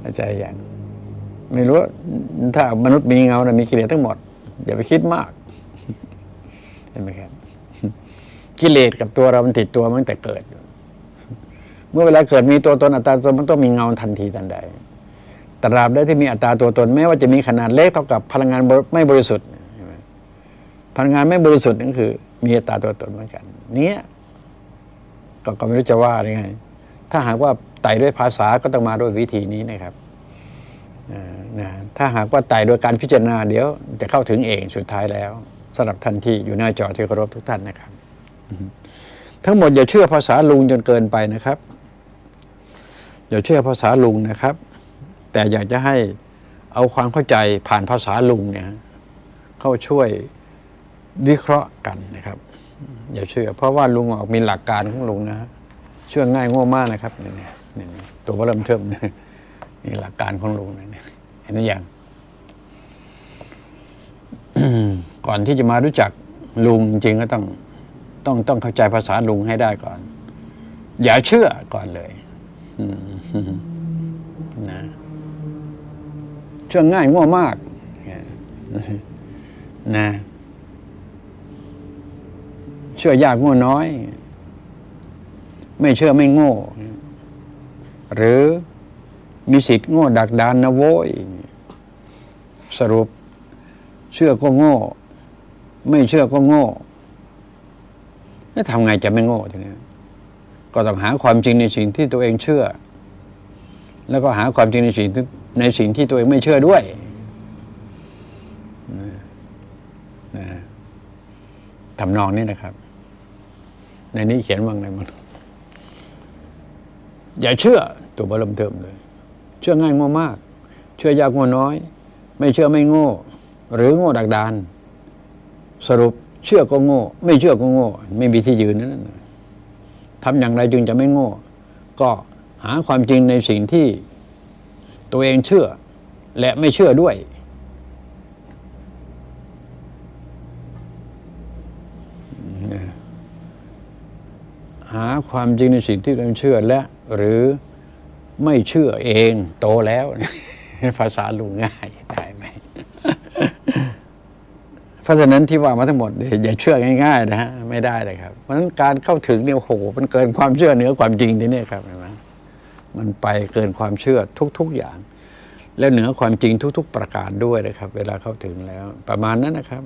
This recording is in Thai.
เข้าใจอย่างไม่รู้ว่าถ้ามนุษย์มีเงานะมีกิเลสทั้งหมด อย่าไปคิดมากเห็นไหมครับกิเลสกับตัวเรา มันติดตัวมาตั้งแต่เกิด เมื่อเวลาเกิดมีตัวตนอัตตาตนมันต้องมีเงาทันทีทันใดตราบใดที่มีอัตราตัวตนแม้ว่าจะมีขนาดเล็กเท่ากับพลังงานไม่บริสุทธิ์พลังงานไม่บริสุทธิ์นั่นคือ มีอัตราตัวตนเหมือนกัน เนี้ยก็ไม่รู้จะว่ายังไงถ้าหากว่า ไต่ด้วยภาษาก็ต้องมาด้วยวิธีนี้นะครับนะถ้าหากว่าไต่โดยการพิจารณาเดี๋ยวจะเข้าถึงเองสุดท้ายแล้วสำหรับท่านที่อยู่หน้าจอที่เคารพทุกท่านนะครับ ทั้งหมดอย่าเชื่อภาษาลุงจนเกินไปนะครับ อย่าเชื่อภาษาลุงนะครับ แต่อยากจะให้เอาความเข้าใจผ่านภาษาลุงเนี่ยเข้าช่วยวิเคราะห์กันนะครับ อย่าเชื่อ เพราะว่าลุงออกมีหลักการของลุงนะเชื่อง่ายง่วมากนะครับนี่นี่นี่ นี่ตัวเริ่มเทิมนี่หลักการของลุงนะเนี่เห็นหรือยังก่อนที่จะมารู้จักลุงจริงก็ต้องต้องต้องเข้าใจภาษาลุงให้ได้ก่อน อย่าเชื่อก่อนเลยนะเชื่อง่ายง่วมากนะเชื่อยากง่วน้อย ไม่เชื่อไม่โง่ หรือมีสิทธิ์โง่ดักดานนะโว้ยสรุป เชื่อก็โง่ ไม่เชื่อก็โง่แล้วทำไงจะไม่โง่ทีนี้ก็ต้องหาความจริงในสิ่งที่ตัวเองเชื่อ แล้วก็หาความจริงในสิ่งในสิ่งที่ตัวเองไม่เชื่อด้วยทำนองนี้นะครับ ในนี้เขียนว่าไงมันอย่าเชื่อ ตัวบรมเทิมเลย เชื่อง่ายง่มาก เชื่อยากง่น้อย ไม่เชื่อไม่โง่ หรือโง่ดักดาน สรุปเชื่อก็โง่ ไม่เชื่อก็โง่ ไม่มีที่ยืนนั่นทำอย่างไรจึงจะไม่โง่ ก็หาความจริงในสิ่งที่ตัวเองเชื่อ และไม่เชื่อด้วย หาความจริงในสิ่งที่ตัวเองเชื่อและหรือ ไม่เชื่อเองโตแล้ว ภาษาลุงง่ายได้ไหมเพราะฉะนั้นที่ว่ามาทั้งหมดอย่าเชื่อง่ายๆนะฮะไม่ได้เลยครับ เพราะฉะนั้นการเข้าถึงเนี่ยโอ้โหมันเกินความเชื่อเหนือความจริงที่นี่ครับเห็นไหมมันไปเกินความเชื่อทุก ๆอย่าง และเหนือความจริงทุก ๆ ประการด้วยนะครับ เวลาเข้าถึงแล้ว ประมาณนั้นนะครับ